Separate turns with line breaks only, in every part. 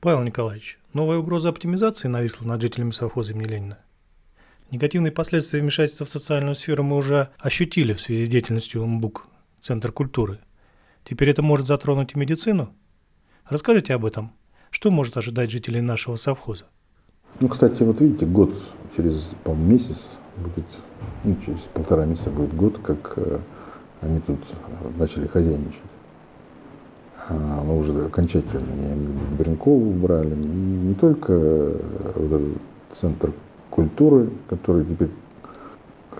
Павел Николаевич, новая угроза оптимизации нависла над жителями совхоза имени Ленина. Негативные последствия вмешательства в социальную сферу мы уже ощутили в связи с деятельностью МБУК, Центр культуры. Теперь это может затронуть и медицину? Расскажите об этом. Что может ожидать жителей нашего совхоза?
Ну, кстати, вот видите, год через, по месяц будет, ну, через полтора месяца будет год, как э, они тут начали хозяйничать. А, уже окончательно Баренкову убрали, и не только этот центр культуры, который теперь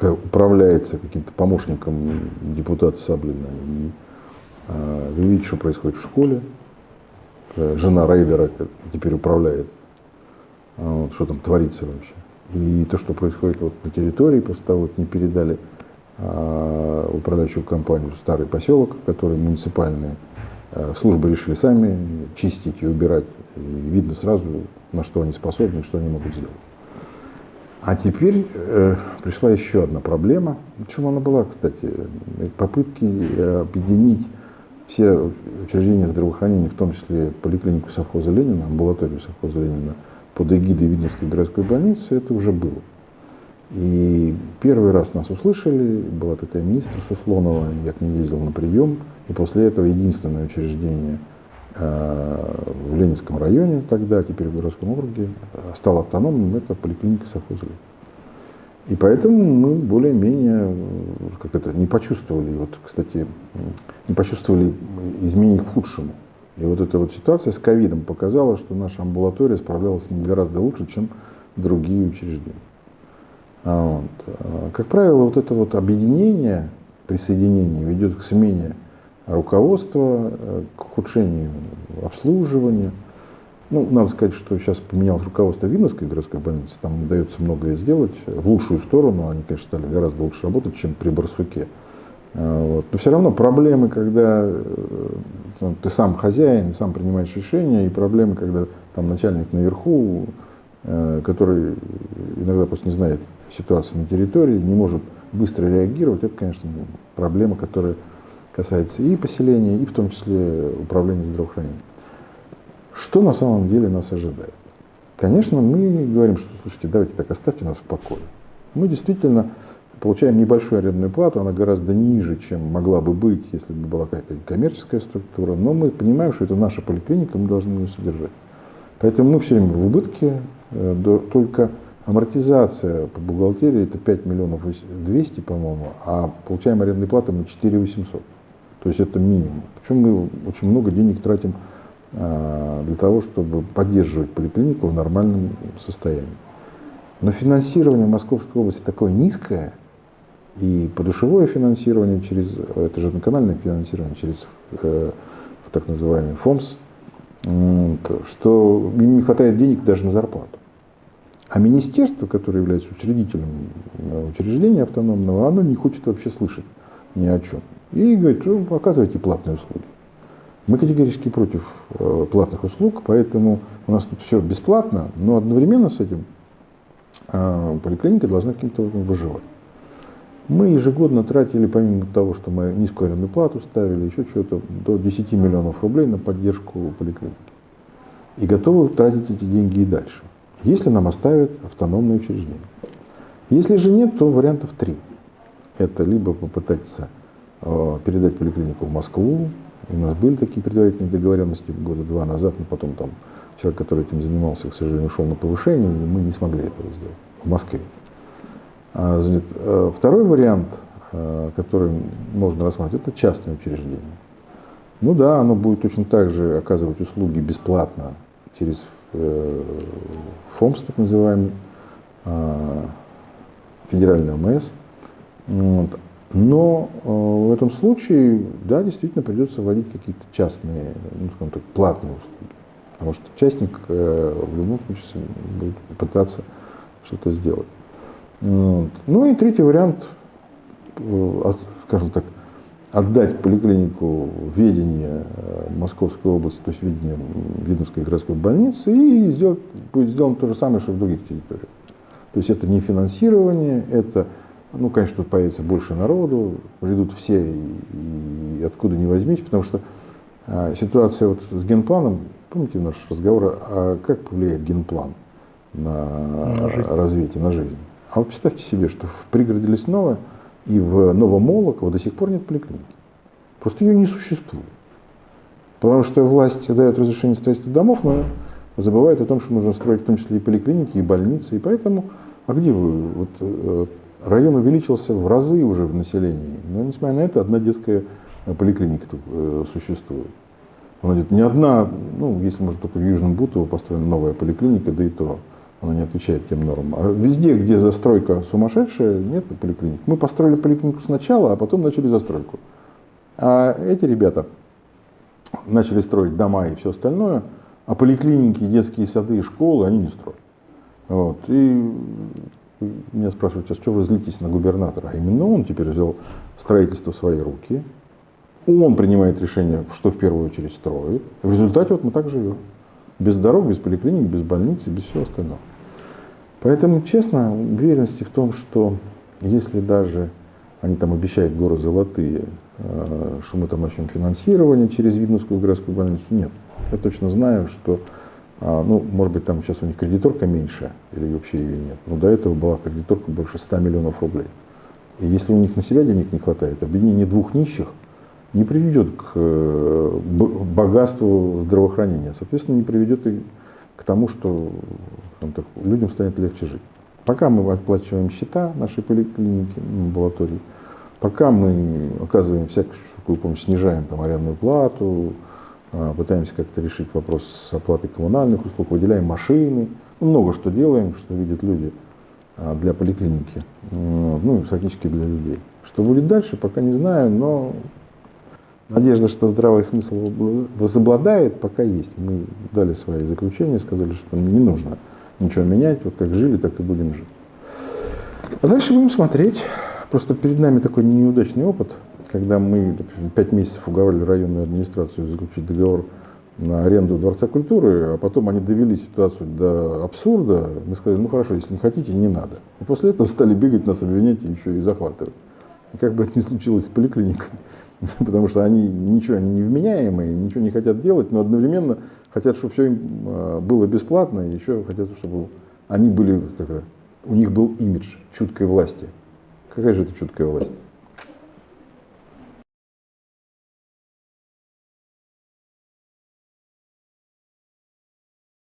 управляется каким-то помощником депутата Саблина. И, а, вы видите, что происходит в школе. Э, жена рейдера теперь управляет, а, вот, что там творится вообще. И то, что происходит вот на территории, после того, как не передали а, управляющую компанию старый поселок, который муниципальные Э, службы решили сами чистить и убирать. И видно сразу, на что они способны и что они могут сделать. А теперь э, пришла еще одна проблема. Почему она была, кстати? Попытки э, объединить все учреждения здравоохранения, в том числе поликлинику совхоза Ленина, амбулаторию совхоза Ленина, под эгидой Видновской городской больницы, это уже было. И первый раз нас услышали, была такая министр Суслонова, я к ней ездил на прием, и после этого единственное учреждение э, в Ленинском районе тогда, теперь в городском округе, стало автономным, это поликлиника совхоза. И поэтому мы более-менее как это, не почувствовали, вот, кстати, не почувствовали изменений к худшему. И вот эта вот ситуация с ковидом показала, что наша амбулатория справлялась с ним гораздо лучше, чем другие учреждения. А вот. А, как правило, вот это вот объединение, присоединение ведет к смене руководства, э, к ухудшению обслуживания. Ну, надо сказать, что сейчас поменялось руководство Винновской городской больницы, там удается многое сделать в лучшую сторону, они, конечно, стали гораздо лучше работать, чем при Барсуке. А, вот. Но все равно проблемы, когда э, ну, ты сам хозяин, сам принимаешь решения, и проблемы, когда там начальник наверху, э, который иногда просто не знает ситуации на территории, не может быстро реагировать, это, конечно, проблема, которая касается и поселения, и в том числе управления здравоохранением. Что на самом деле нас ожидает? Конечно, мы говорим, что, слушайте, давайте так, оставьте нас в покое. Мы действительно получаем небольшую арендную плату, она гораздо ниже, чем могла бы быть, если бы была какая-то коммерческая структура, но мы понимаем, что это наша поликлиника, мы должны ее содержать. Поэтому мы все время в убытке, э, только Амортизация по бухгалтерии это 5 миллионов 200, по-моему, а получаем арендные платы мы 4 800. То есть это минимум. Причем мы очень много денег тратим а, для того, чтобы поддерживать поликлинику в нормальном состоянии. Но финансирование в Московской области такое низкое, и подушевое финансирование через, это же одноканальное финансирование через э, так называемый ФОМС, что им не хватает денег даже на зарплату. А министерство, которое является учредителем э, учреждения автономного, оно не хочет вообще слышать ни о чем. И говорит, ну, оказывайте платные услуги. Мы категорически против э, платных услуг, поэтому у нас тут все бесплатно, но одновременно с этим э, поликлиника должна каким-то образом выживать. Мы ежегодно тратили, помимо того, что мы низкую арендную плату ставили, еще что-то, до 10 миллионов рублей на поддержку поликлиники. И готовы тратить эти деньги и дальше если нам оставят автономное учреждение. Если же нет, то вариантов три. Это либо попытаться э, передать поликлинику в Москву. У нас были такие предварительные договоренности года два назад, но потом там человек, который этим занимался, к сожалению, ушел на повышение, и мы не смогли этого сделать в Москве. А, э, второй вариант, э, который можно рассматривать, это частное учреждение. Ну да, оно будет точно так же оказывать услуги бесплатно через ФОМС, так называемый, а, федеральный ОМС. Вот. Но э, в этом случае, да, действительно придется вводить какие-то частные, ну, скажем так, платные услуги. Потому что частник э, в любом случае будет пытаться что-то сделать. Вот. Ну и третий вариант, скажем так, отдать поликлинику ведение э, Московской области, то есть ведение Видновской городской больницы, и сделать, будет сделано то же самое, что в других территориях. То есть это не финансирование, это, ну, конечно, тут появится больше народу, придут все и, и откуда не возьмите, потому что А ситуация вот с генпланом, помните наш разговор, а как повлияет генплан на,
На жизнь.
развитие, на жизнь? А вот представьте себе, что в пригороде Лесного и в Новомолоково до сих пор нет поликлиники. Просто ее не существует. Потому что власть дает разрешение строительства домов, но забывает о том, что нужно строить в том числе и поликлиники, и больницы. И поэтому, а где вы? Вот, э, район увеличился в разы уже в населении. Но несмотря на это, одна детская э, поликлиника тут э, существует. Она говорит, не одна, ну, если может только в Южном Бутово построена новая поликлиника, да и то она не отвечает тем нормам. А везде, где застройка сумасшедшая, нет поликлиник. Мы построили поликлинику сначала, а потом начали застройку. А эти ребята начали строить дома и все остальное, а поликлиники, детские сады и школы они не строят. Вот. И меня спрашивают, а что вы злитесь на губернатора? А именно он теперь взял строительство в свои руки. Он принимает решение, что в первую очередь строит. В результате вот мы так живем. Без дорог, без поликлиник, без больницы, без всего остального. Поэтому, честно, уверенности в том, что если даже они там обещают горы золотые, э, что мы там начнем финансирование через Видновскую городскую больницу, нет. Я точно знаю, что, а, ну, может быть, там сейчас у них кредиторка меньше, или вообще ее нет. Но до этого была кредиторка больше 100 миллионов рублей. И если у них на себя денег не хватает, объединение двух нищих не приведет к э, богатству здравоохранения. Соответственно, не приведет и к тому, что так, людям станет легче жить. Пока мы оплачиваем счета нашей поликлиники, амбулатории, пока мы оказываем всякую помощь, снижаем там арендную плату, а, пытаемся как-то решить вопрос с оплатой коммунальных услуг, выделяем машины, много что делаем, что видят люди а, для поликлиники, ну, фактически для людей. Что будет дальше, пока не знаю, но надежда, что здравый смысл возобладает, пока есть. Мы дали свои заключения, сказали, что не нужно ничего менять, вот как жили, так и будем жить. А дальше будем смотреть. Просто перед нами такой неудачный опыт – когда мы пять месяцев уговаривали районную администрацию заключить договор на аренду Дворца культуры, а потом они довели ситуацию до абсурда, мы сказали, ну хорошо, если не хотите, не надо. И после этого стали бегать, нас обвинять и еще и захватывать. И как бы это ни случилось с поликлиникой, потому что они ничего они невменяемые, ничего не хотят делать, но одновременно хотят, чтобы все им а, было бесплатно, и еще хотят, чтобы они были, как у них был имидж чуткой власти. Какая же это чуткая власть?